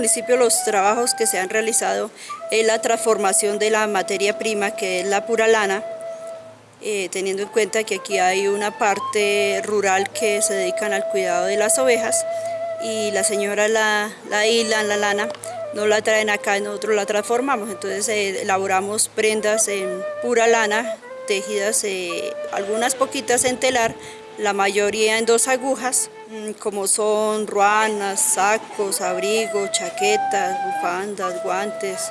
Municipio los trabajos que se han realizado es la transformación de la materia prima que es la pura lana, eh, teniendo en cuenta que aquí hay una parte rural que se dedican al cuidado de las ovejas y la señora la, la hilan, la lana, no la traen acá nosotros la transformamos, entonces eh, elaboramos prendas en pura lana, tejidas eh, algunas poquitas en telar, la mayoría en dos agujas, mm, como son ruanas, sacos, abrigos, chaquetas, bufandas, guantes.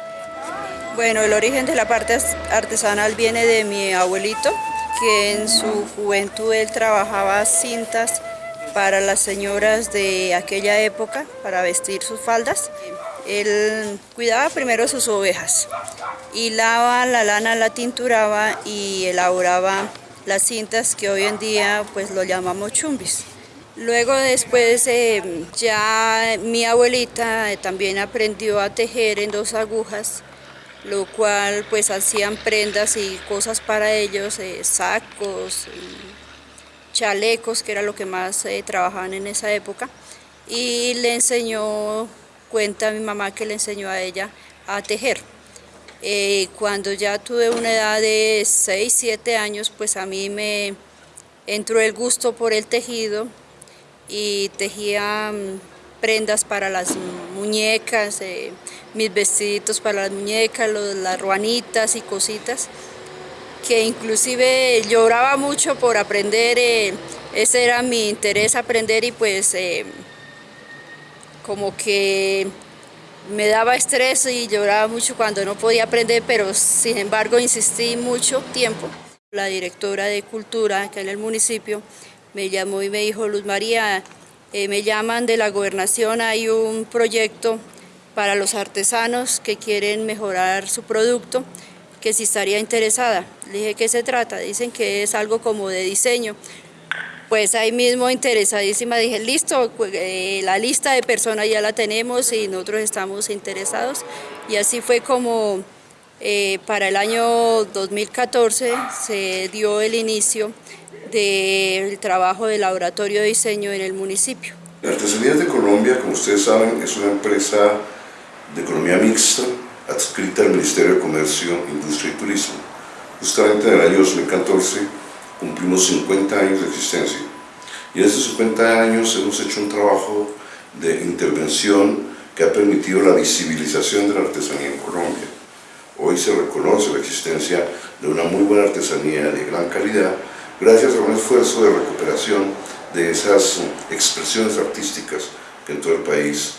Bueno, el origen de la parte artesanal viene de mi abuelito, que en su juventud él trabajaba cintas para las señoras de aquella época, para vestir sus faldas. Él cuidaba primero sus ovejas, hilaba la lana, la tinturaba y elaboraba las cintas que hoy en día pues lo llamamos chumbis. Luego después eh, ya mi abuelita eh, también aprendió a tejer en dos agujas, lo cual pues hacían prendas y cosas para ellos, eh, sacos, chalecos, que era lo que más trabajaban en esa época. Y le enseñó, cuenta mi mamá que le enseñó a ella a tejer. Eh, cuando ya tuve una edad de 6, 7 años, pues a mí me entró el gusto por el tejido y tejía mm, prendas para las muñecas, eh, mis vestiditos para las muñecas, las ruanitas y cositas, que inclusive lloraba mucho por aprender, eh, ese era mi interés aprender y pues como que me daba estrés y lloraba mucho cuando no podía aprender, pero sin embargo insistí mucho tiempo. La directora de Cultura que en el municipio me llamó y me dijo, Luz María, eh, me llaman de la gobernación, hay un proyecto para los artesanos que quieren mejorar su producto, que si estaría interesada. Le dije, ¿qué se trata? Dicen que es algo como de diseño pues ahí mismo interesadísima dije, listo, pues, eh, la lista de personas ya la tenemos y nosotros estamos interesados. Y así fue como eh, para el año 2014 se dio el inicio del trabajo de laboratorio de diseño en el municipio. Artesanías de Colombia, como ustedes saben, es una empresa de economía mixta adscrita al Ministerio de Comercio, Industria y Turismo. Justamente en el año 2014 cumplimos 50 años de existencia. Y en estos 50 años hemos hecho un trabajo de intervención que ha permitido la visibilización de la artesanía en Colombia. Hoy se reconoce la existencia de una muy buena artesanía de gran calidad gracias a un esfuerzo de recuperación de esas expresiones artísticas que en todo el país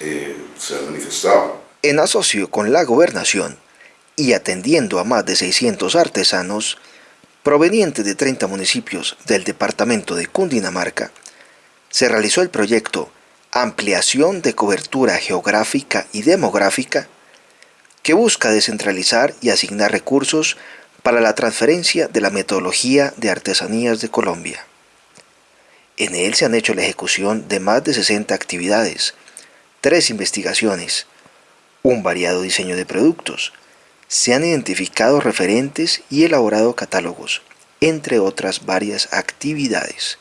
eh, se han manifestado. En asocio con la gobernación y atendiendo a más de 600 artesanos, proveniente de 30 municipios del departamento de Cundinamarca, se realizó el proyecto Ampliación de Cobertura Geográfica y Demográfica, que busca descentralizar y asignar recursos para la transferencia de la metodología de artesanías de Colombia. En él se han hecho la ejecución de más de 60 actividades, tres investigaciones, un variado diseño de productos, se han identificado referentes y elaborado catálogos, entre otras varias actividades,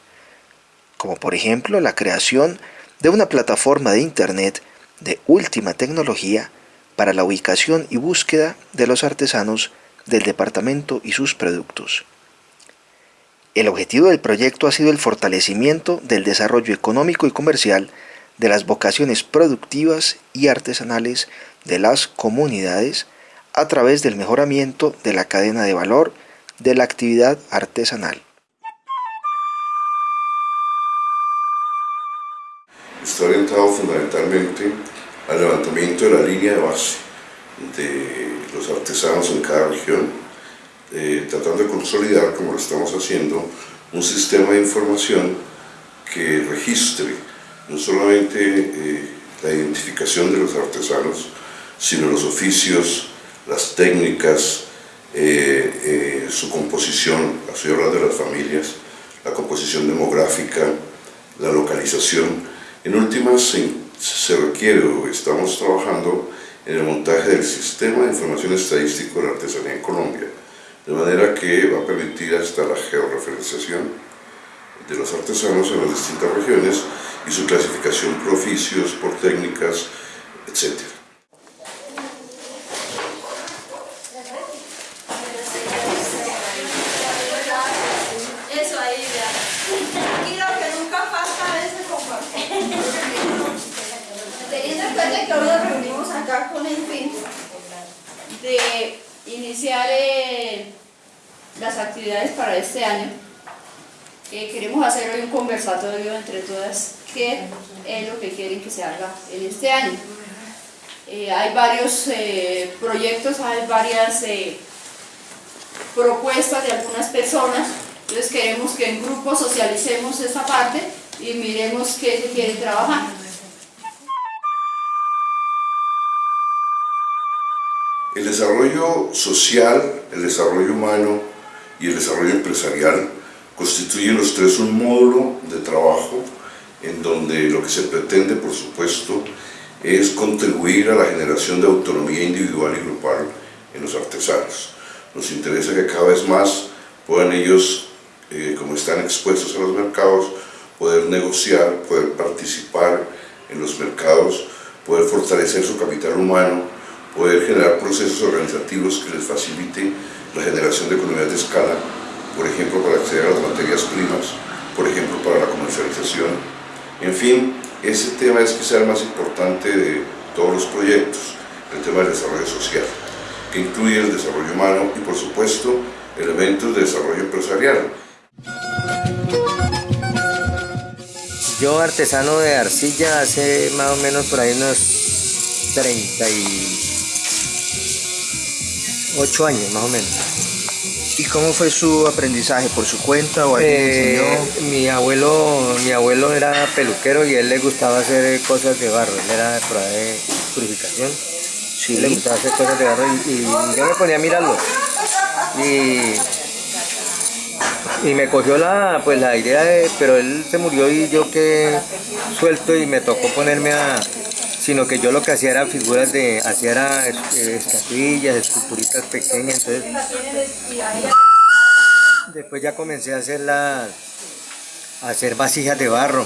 como por ejemplo la creación de una plataforma de Internet de última tecnología para la ubicación y búsqueda de los artesanos del departamento y sus productos. El objetivo del proyecto ha sido el fortalecimiento del desarrollo económico y comercial de las vocaciones productivas y artesanales de las comunidades a través del mejoramiento de la cadena de valor de la actividad artesanal. Está orientado fundamentalmente al levantamiento de la línea de base de los artesanos en cada región, eh, tratando de consolidar, como lo estamos haciendo, un sistema de información que registre no solamente eh, la identificación de los artesanos, sino los oficios, las técnicas, eh, eh, su composición, estoy hablando de las familias, la composición demográfica, la localización. En últimas se, se requiere, estamos trabajando en el montaje del sistema de información estadístico de la artesanía en Colombia, de manera que va a permitir hasta la georreferenciación de los artesanos en las distintas regiones y su clasificación por oficios, por técnicas, etc. Eso ahí, Aquí lo que nunca falta es el compartir. Cuenta que hoy nos reunimos acá con el fin de iniciar eh, las actividades para este año, eh, queremos hacer hoy un conversatorio entre todas qué es lo que quieren que se haga en este año. Eh, hay varios proyectos, hay varias propuestas de algunas personas, entonces queremos que en grupo socialicemos esa parte y miremos qué se quiere trabajar. El desarrollo social, el desarrollo humano y el desarrollo empresarial constituyen los tres un módulo de trabajo en donde lo que se pretende, por supuesto, es contribuir a la generación de autonomía individual y grupal en los artesanos. Nos interesa que cada vez más puedan ellos, eh, como están expuestos a los mercados, poder negociar, poder participar en los mercados, poder fortalecer su capital humano, poder generar procesos organizativos que les faciliten la generación de economías de escala, por ejemplo, para acceder a las materias primas, por ejemplo, para la comercialización. En fin, ese tema es quizá el más importante de todos los proyectos, el tema del desarrollo social que incluye el desarrollo humano y por supuesto elementos de desarrollo empresarial. Yo artesano de arcilla hace más o menos por ahí unos 38 años más o menos. ¿Y cómo fue su aprendizaje? ¿Por su cuenta o alguien eh, enseñó? Mi abuelo, mi abuelo era peluquero y a él le gustaba hacer cosas de barro, él era de de purificación Sí. Le gustaba hacer cosas de barro y, yo me ponía a mirarlo. Y, y me cogió la, pues, la idea de, pero él se murió y yo quedé suelto y me tocó ponerme a, sino que yo lo que hacía era figuras de, hacía era eh, estatuillas, esculturitas pequeñas, entonces después ya comencé a hacer las hacer vasijas de barro.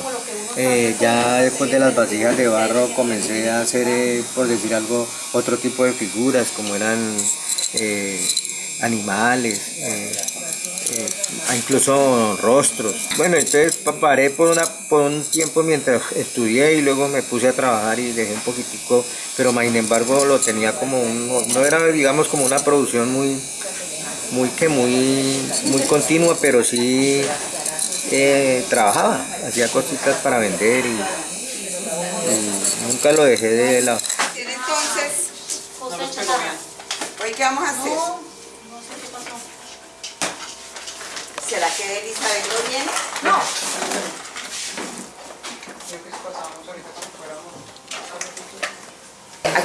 Eh, ya después de las vasijas de barro comencé a hacer, eh, por decir algo, otro tipo de figuras como eran animales, incluso rostros. Bueno, entonces paré por, una, por un tiempo mientras estudié y luego me puse a trabajar y dejé un poquitico, pero sin embargo lo tenía como un, no era digamos como una producción muy, muy que muy, muy continua, pero sí eh, trabajaba, hacía cositas para vender y, nunca lo dejé de lado. Entonces, ¿hoy qué vamos a hacer? ¿Será que Elizabeth no viene? No.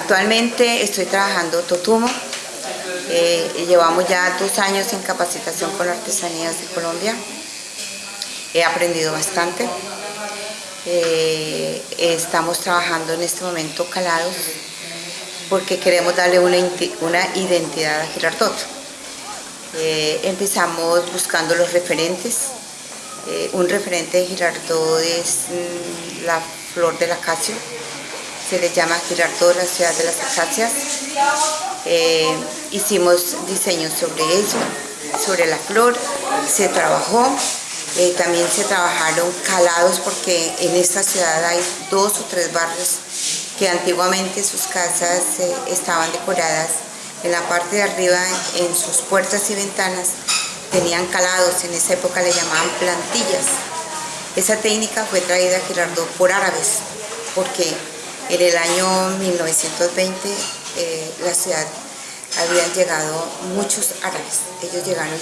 Actualmente estoy trabajando Totumo. Eh, llevamos ya dos años en capacitación con Artesanías de Colombia he aprendido bastante. Eh, estamos trabajando en este momento calados porque queremos darle una, identidad a Girardot. Eh, empezamos buscando los referentes. Un referente de Girardot es mm, la flor del acacio. Se le llama Girardot la ciudad de las acacias. hicimos diseños sobre eso, sobre la flor. Se trabajó eh, también se trabajaron calados porque en esta ciudad hay dos o tres barrios que antiguamente sus casas eh, estaban decoradas en la parte de arriba, en sus puertas y ventanas, tenían calados, en esa época le llamaban plantillas. Esa técnica fue traída a Girardot por árabes, porque en el año 1920 eh, la ciudad habían llegado muchos árabes. Ellos llegaron,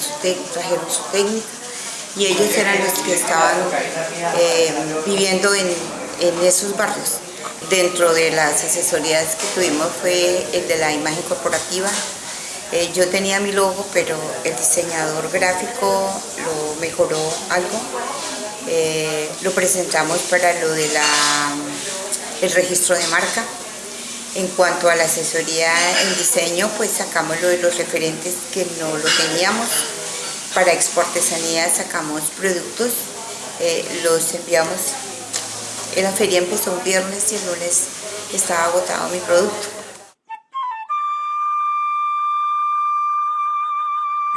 trajeron su técnica y ellos eran los que estaban eh, viviendo en, esos barrios. Dentro de las asesorías que tuvimos fue el de la imagen corporativa. Eh, yo tenía mi logo, pero el diseñador gráfico lo mejoró algo. Lo presentamos para lo de el registro de marca. En cuanto a la asesoría en diseño, pues sacamos lo de los referentes que no lo teníamos para exportesanía sacamos productos, eh, los enviamos. La feria empezó un viernes y el lunes estaba agotado mi producto.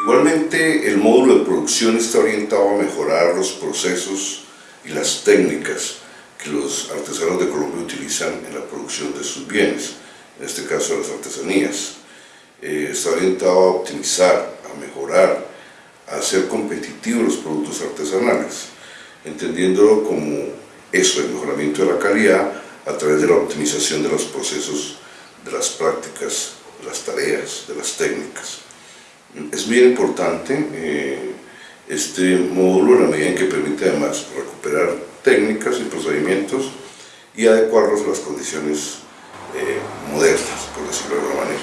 Igualmente, el módulo de producción está orientado a mejorar los procesos y las técnicas que los artesanos de Colombia utilizan en la producción de sus bienes, en este caso las artesanías. Eh, está orientado a optimizar, a mejorar, a hacer competitivos los productos artesanales, entendiéndolo como eso, el mejoramiento de la calidad a través de la optimización de los procesos, de las prácticas, de las tareas, de las técnicas. Es bien importante eh, este módulo en la medida en que permite además recuperar técnicas y procedimientos y adecuarlos a las condiciones eh, modernas, por decirlo de alguna manera.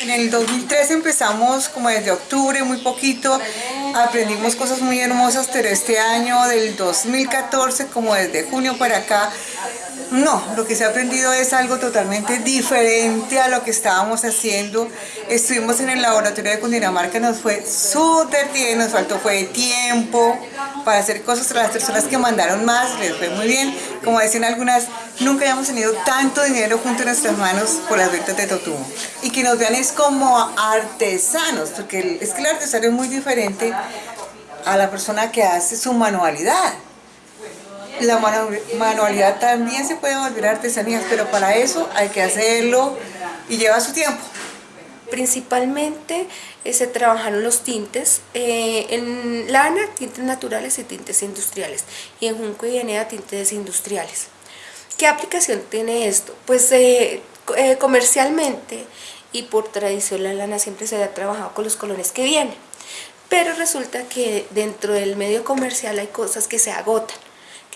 En el 2013 empezamos como desde octubre, muy poquito, aprendimos cosas muy hermosas, pero este año del 2014, como desde junio para acá, no, lo que se ha aprendido es algo totalmente diferente a lo que estábamos haciendo. Estuvimos en el laboratorio de Cundinamarca, nos fue súper bien, nos faltó fue tiempo para hacer cosas. Las personas que mandaron más les fue muy bien. Como decían algunas, nunca habíamos tenido tanto dinero junto a nuestras manos por las ventas de Totumo. Y que nos vean es como artesanos, porque es que el artesano es muy diferente a la persona que hace su manualidad. La manualidad también se puede volver artesanías, pero para eso hay que hacerlo y lleva su tiempo. Principalmente eh, se trabajaron los tintes, eh, en lana tintes naturales y tintes industriales y en junco y enea tintes industriales. ¿Qué aplicación tiene esto? Pues eh, comercialmente y por tradición la lana siempre se ha trabajado con los colores que vienen, pero resulta que dentro del medio comercial hay cosas que se agotan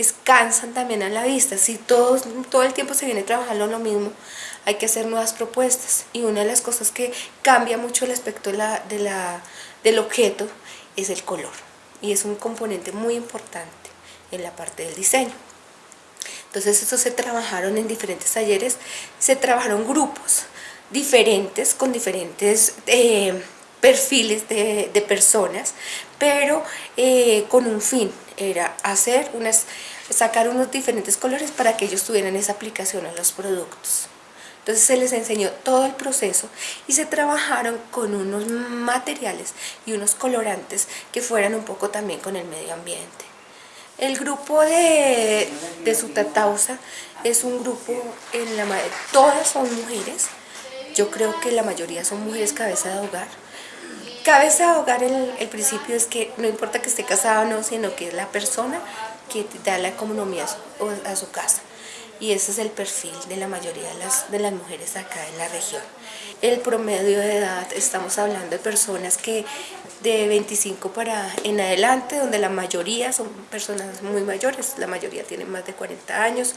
que cansan también a la vista. Si todos, todo el tiempo se viene trabajando lo mismo, hay que hacer nuevas propuestas. Y una de las cosas que cambia mucho el aspecto de la, de la, del objeto es el color. Y es un componente muy importante en la parte del diseño. Entonces estos se trabajaron en diferentes talleres, se trabajaron grupos diferentes, con diferentes eh, perfiles de, de, personas, pero eh, con un fin, era hacer unas, sacar unos diferentes colores para que ellos tuvieran esa aplicación a los productos. Entonces se les enseñó todo el proceso y se trabajaron con unos materiales y unos colorantes que fueran un poco también con el medio ambiente. El grupo de, de Sutatausa es un grupo, en la, todas son mujeres, yo creo que la mayoría son mujeres cabeza de hogar, Cabeza de hogar, el, el, principio es que no importa que esté casado o no, sino que es la persona que da la economía a su, casa. Y ese es el perfil de la mayoría de las, de las mujeres acá en la región. El promedio de edad, estamos hablando de personas que de 25 para en adelante, donde la mayoría son personas muy mayores, la mayoría tienen más de 40 años,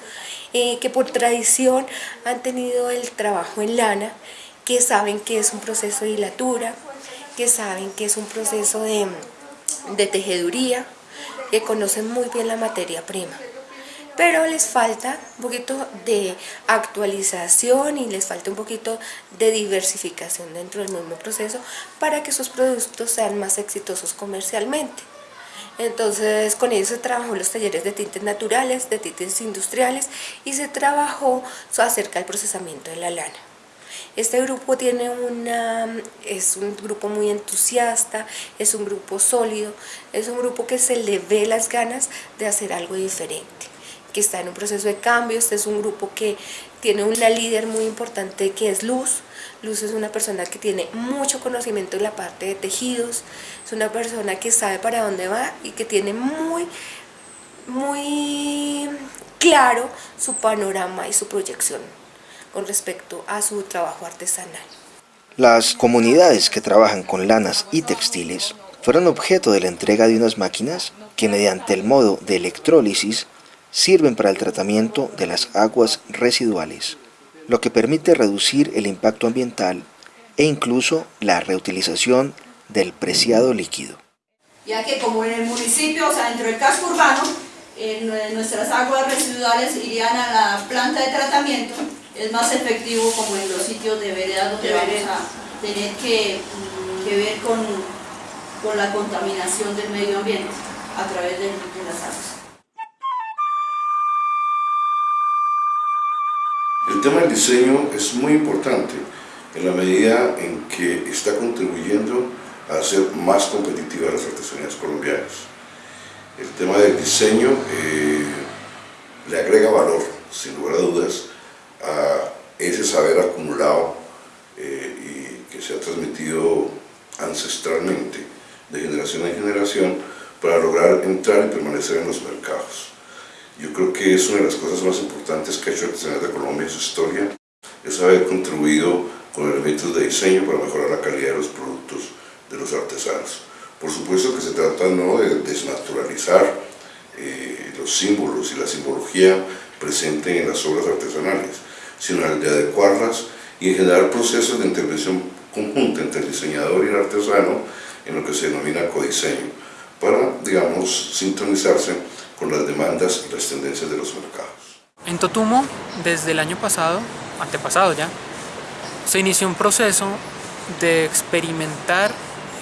eh, que por tradición han tenido el trabajo en lana, que saben que es un proceso de hilatura, que saben que es un proceso de, tejeduría, que conocen muy bien la materia prima pero les falta un poquito de actualización y les falta un poquito de diversificación dentro del mismo proceso para que sus productos sean más exitosos comercialmente. Entonces con ellos se trabajó los talleres de tintes naturales, de tintes industriales y se trabajó acerca del procesamiento de la lana. Este grupo tiene una, es un grupo muy entusiasta, es un grupo sólido, es un grupo que se le ve las ganas de hacer algo diferente que está en un proceso de cambio, este es un grupo que tiene una líder muy importante que es Luz, Luz es una persona que tiene mucho conocimiento en la parte de tejidos, es una persona que sabe para dónde va y que tiene muy, muy claro su panorama y su proyección con respecto a su trabajo artesanal. Las comunidades que trabajan con lanas y textiles fueron objeto de la entrega de unas máquinas que mediante el modo de electrólisis sirven para el tratamiento de las aguas residuales, lo que permite reducir el impacto ambiental e incluso la reutilización del preciado líquido. Ya que como en el municipio, o sea, dentro del casco urbano, nuestras aguas residuales irían a la planta de tratamiento es más efectivo como en los sitios de vereda donde vamos a tener que, ver con, con, la contaminación del medio ambiente a través de, de las aguas. El tema del diseño es muy importante en la medida en que está contribuyendo a hacer más competitivas las artesanías colombianas. El tema del diseño eh, le agrega valor, sin lugar a dudas, ese saber acumulado eh, y que se ha transmitido ancestralmente de generación en generación para lograr entrar y permanecer en los mercados. Yo creo que es una de las cosas más importantes que ha hecho Artesanía de Colombia en su historia, es haber contribuido con elementos de diseño para mejorar la calidad de los productos de los artesanos. Por supuesto que se trata no de desnaturalizar eh, los símbolos y la simbología presente en las obras artesanales, sino de adecuarlas y en generar procesos de intervención conjunta entre el diseñador y el artesano en lo que se denomina codiseño, para, digamos, sintonizarse con las demandas y las tendencias de los mercados. En Totumo, desde el año pasado, antepasado ya, se inició un proceso de experimentar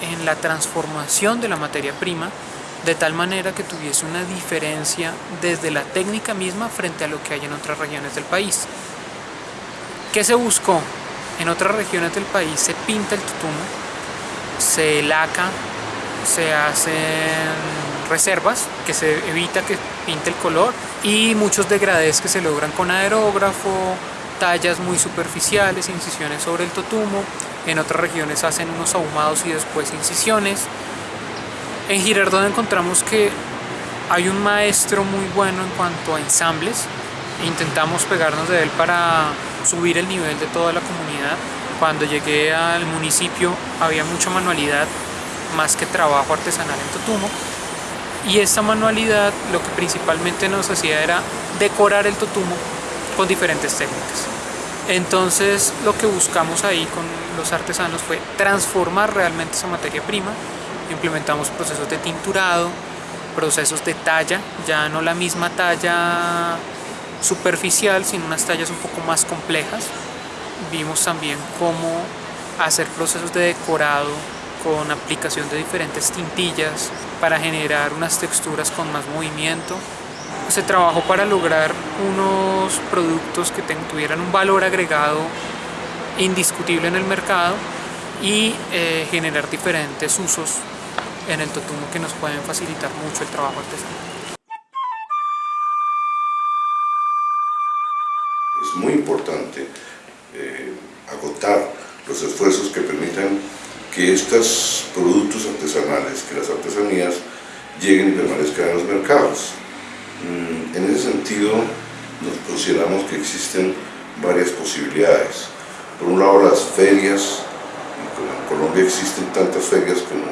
en la transformación de la materia prima de tal manera que tuviese una diferencia desde la técnica misma frente a lo que hay en otras regiones del país. ¿Qué se buscó? En otras regiones del país se pinta el tutumo, se laca, se hacen reservas, que se evita que pinte el color y muchos degradés que se logran con aerógrafo, tallas muy superficiales, incisiones sobre el totumo, en otras regiones hacen unos ahumados y después incisiones. En Girardot encontramos que hay un maestro muy bueno en cuanto a ensambles, intentamos pegarnos de él para subir el nivel de toda la comunidad. Cuando llegué al municipio había mucha manualidad más que trabajo artesanal en Totumo y esta manualidad lo que principalmente nos hacía era decorar el totumo con diferentes técnicas. Entonces lo que buscamos ahí con los artesanos fue transformar realmente esa materia prima, implementamos procesos de tinturado, procesos de talla, ya no la misma talla superficial, sino unas tallas un poco más complejas. Vimos también cómo hacer procesos de decorado con aplicación de diferentes tintillas para generar unas texturas con más movimiento. Se trabajó para lograr unos productos que tuvieran un valor agregado indiscutible en el mercado y eh, generar diferentes usos en el totumo que nos pueden facilitar mucho el trabajo artesanal. Es muy importante eh, agotar los esfuerzos que permitan que estos productos artesanales, que las artesanías lleguen y permanezcan en los mercados. Mm, en ese sentido, nos consideramos que existen varias posibilidades. Por un lado, las ferias, como en Colombia existen tantas ferias como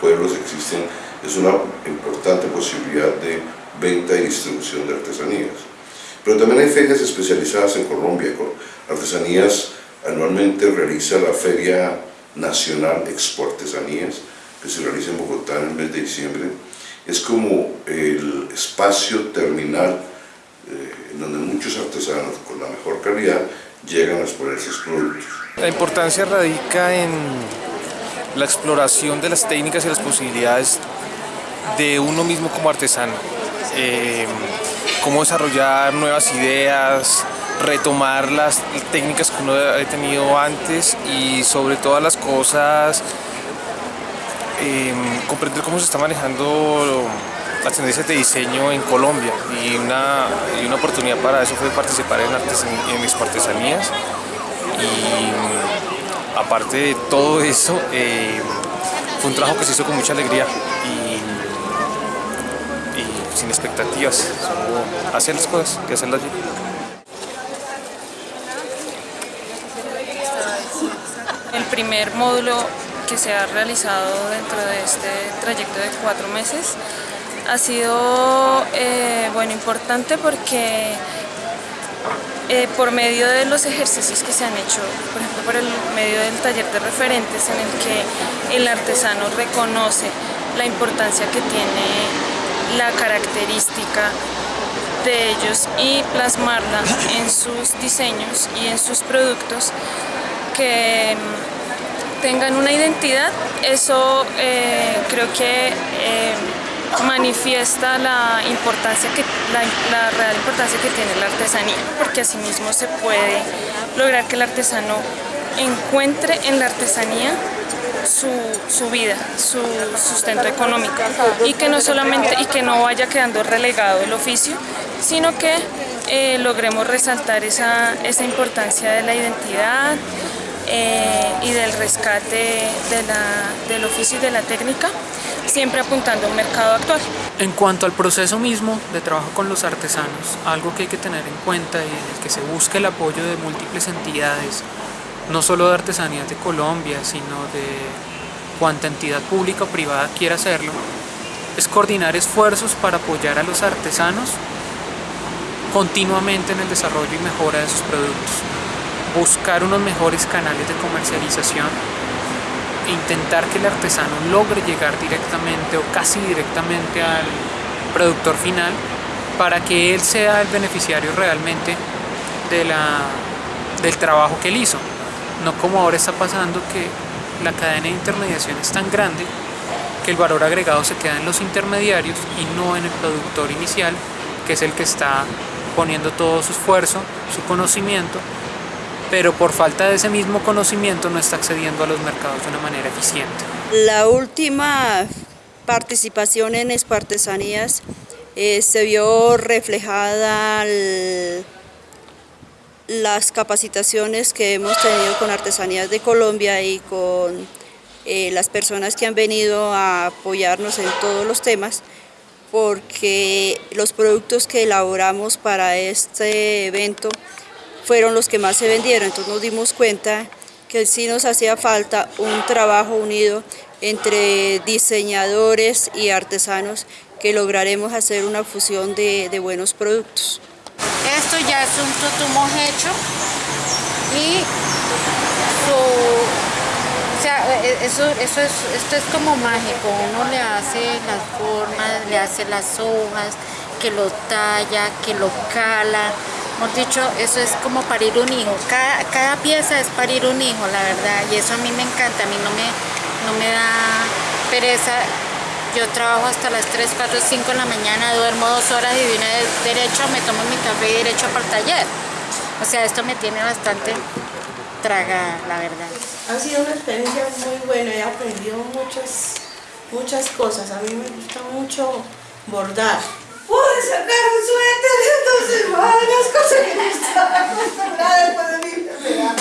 pueblos existen, es una importante posibilidad de venta y distribución de artesanías. Pero también hay ferias especializadas en Colombia. Artesanías anualmente realiza la feria Nacional Expo Artesanías, que se realiza en Bogotá en el mes de diciembre, es como el espacio terminal eh, donde muchos artesanos con la mejor calidad llegan a exponer sus productos. La importancia radica en la exploración de las técnicas y las posibilidades de uno mismo como artesano. Eh, cómo desarrollar nuevas ideas, retomar las técnicas que uno ha tenido antes y sobre todas las cosas em, comprender cómo se está manejando las tendencias de diseño en Colombia. Y una, una oportunidad para eso fue participar en, en mis artesanías. Y aparte de todo eso em, fue un trabajo que se hizo con mucha alegría. Y, sin expectativas, solo hacer las cosas, que hacerlas bien. El primer módulo que se ha realizado dentro de este trayecto de cuatro meses ha sido eh, bueno, importante porque eh, por medio de los ejercicios que se han hecho, por ejemplo por el medio del taller de referentes en el que el artesano reconoce la importancia que tiene la característica de ellos y plasmarla en sus diseños y en sus productos que mm, tengan una identidad, eso eh, creo que eh, manifiesta la importancia que la, real importancia que tiene la artesanía, porque asimismo se puede lograr que el artesano encuentre en la artesanía su, vida, su sustento económico y que no solamente y que no vaya quedando relegado el oficio, sino que eh, logremos resaltar esa, esa importancia de la identidad, eh, y del rescate del oficio y de la técnica, siempre apuntando al mercado actual. En cuanto al proceso mismo de trabajo con los artesanos, algo que hay que tener en cuenta y en el que se busca el apoyo de múltiples entidades, no solo de Artesanías de Colombia, sino de cuanta entidad pública o privada quiera hacerlo, es coordinar esfuerzos para apoyar a los artesanos continuamente en el desarrollo y mejora de sus productos buscar unos mejores canales de comercialización e intentar que el artesano logre llegar directamente o casi directamente al productor final para que él sea el beneficiario realmente de la, del trabajo que él hizo. No como ahora está pasando que la cadena de intermediación es tan grande que el valor agregado se queda en los intermediarios y no en el productor inicial, que es el que está poniendo todo su esfuerzo, su conocimiento pero por falta de ese mismo conocimiento no está accediendo a los mercados de una manera eficiente. La última participación en Espartesanías eh, se vio reflejada las capacitaciones que hemos tenido con Artesanías de Colombia y con eh, las personas que han venido a apoyarnos en todos los temas porque los productos que elaboramos para este evento fueron los que más se vendieron, entonces nos dimos cuenta que sí nos hacía falta un trabajo unido entre diseñadores y artesanos que lograremos hacer una fusión de, buenos productos. Esto ya es un tutumo hecho y e, e, eso, eso es, esto es como mágico, uno le hace las formas, le hace las hojas, que lo talla, que lo cala, Hemos dicho, eso es como parir un hijo. Cada, pieza es parir un hijo, la verdad. Y eso a mí me encanta, a mí no me, no me da pereza. Yo trabajo hasta las 3, 4, 5 de la mañana, duermo dos horas y de una derecho me tomo mi café y derecho para el taller. O sea, esto me tiene bastante traga, la verdad. Ha sido una experiencia muy buena, he aprendido muchas, muchas cosas. A mí me gusta mucho bordar pude sacar un suéter de dos semanas, cosa que no estaba acostumbrada después de mi enfermedad.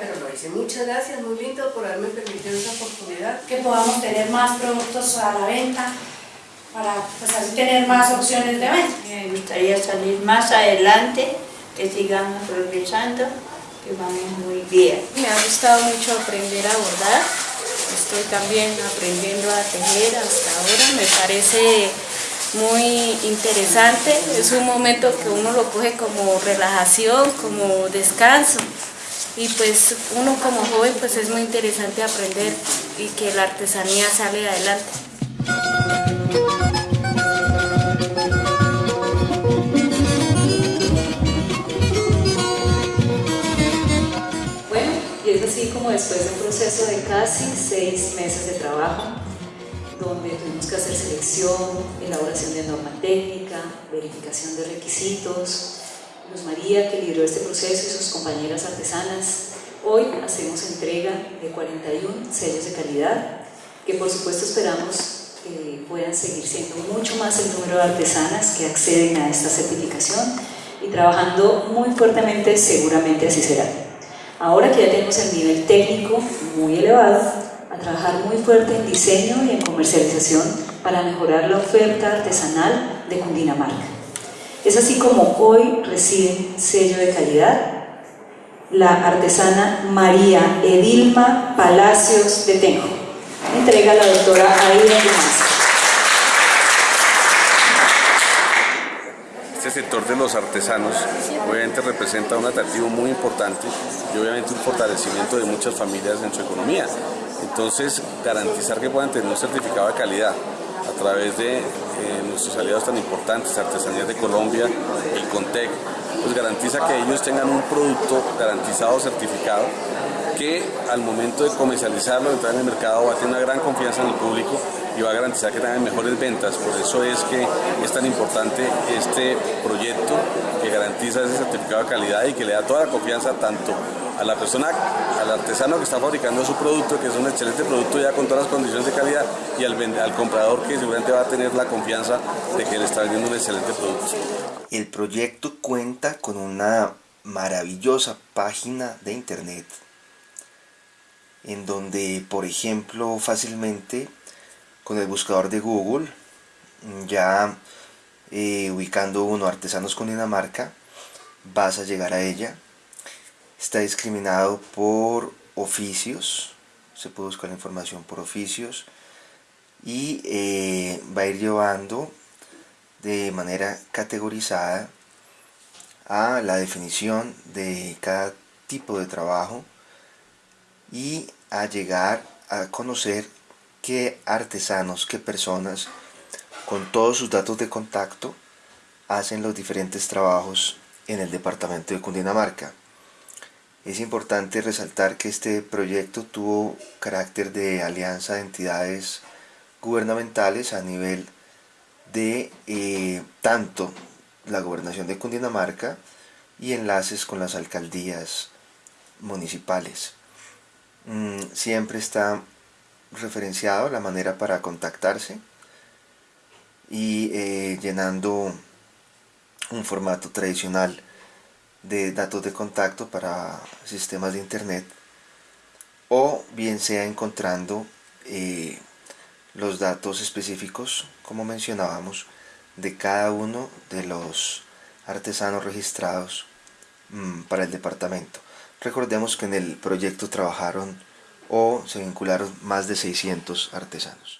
pero lo hice. Muchas gracias, muy lindo por haberme permitido esa oportunidad. Que podamos tener más productos a la venta para pues, así tener más opciones de venta. Me gustaría salir más adelante, que sigamos progresando, que vamos muy bien. Me ha gustado mucho aprender a bordar. Estoy también aprendiendo a tejer hasta ahora. Me parece muy interesante, es un momento que uno lo coge como relajación, como descanso y pues uno como joven pues es muy interesante aprender y que la artesanía sale adelante. Bueno, y es así como después de un proceso de casi seis meses de trabajo, donde tuvimos que hacer selección, elaboración de norma técnica, verificación de requisitos. Luz María, que lideró este proceso, y sus compañeras artesanas, hoy hacemos entrega de 41 sellos de calidad, que por supuesto esperamos que puedan seguir siendo mucho más el número de artesanas que acceden a esta certificación y trabajando muy fuertemente, seguramente así será. Ahora que ya tenemos el nivel técnico muy elevado, a trabajar muy fuerte en diseño y en comercialización para mejorar la oferta artesanal de Cundinamarca. Es así como hoy recibe sello de calidad la artesana María Edilma Palacios de Tenjo. Entrega la doctora Aida Este sector de los artesanos obviamente representa un atractivo muy importante y obviamente un fortalecimiento de muchas familias en su economía. Entonces, garantizar que puedan tener un certificado de calidad través de eh, nuestros aliados tan importantes, Artesanías de Colombia, el CONTEC, pues garantiza que ellos tengan un producto garantizado, certificado, que al momento de comercializarlo, entrar en el mercado, va a tener una gran confianza en el público y va a garantizar que tengan mejores ventas. Por eso es que es tan importante este proyecto que garantiza ese certificado de calidad y que le da toda la confianza tanto a la persona, al artesano que está fabricando su producto, que es un excelente producto ya con todas las condiciones de calidad, y al, comprador que seguramente va a tener la confianza de que le está vendiendo un excelente producto. El proyecto cuenta con una maravillosa página de internet en donde por ejemplo fácilmente con el buscador de Google ya eh, ubicando uno artesanos con Dinamarca vas a llegar a ella está discriminado por oficios, se puede buscar la información por oficios y eh, va a ir llevando de manera categorizada a la definición de cada tipo de trabajo y a llegar a conocer qué artesanos, qué personas con todos sus datos de contacto hacen los diferentes trabajos en el departamento de Cundinamarca. Es importante resaltar que este proyecto tuvo carácter de alianza de entidades gubernamentales a nivel de eh, tanto la gobernación de Cundinamarca y enlaces con las alcaldías municipales. Mm, siempre está referenciado la manera para contactarse y eh, llenando un formato tradicional de datos de contacto para sistemas de internet o bien sea encontrando eh, los datos específicos como mencionábamos de cada uno de los artesanos registrados mm, para el departamento. Recordemos que en el proyecto trabajaron o se vincularon más de 600 artesanos